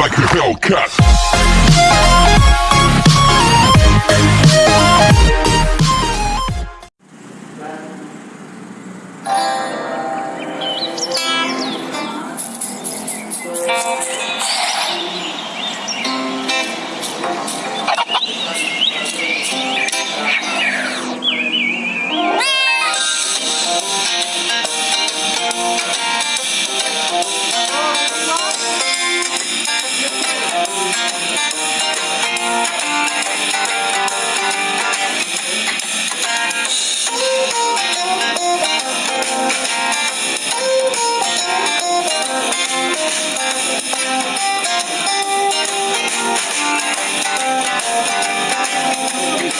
like a Hellcat.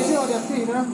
sih ada sih, kan?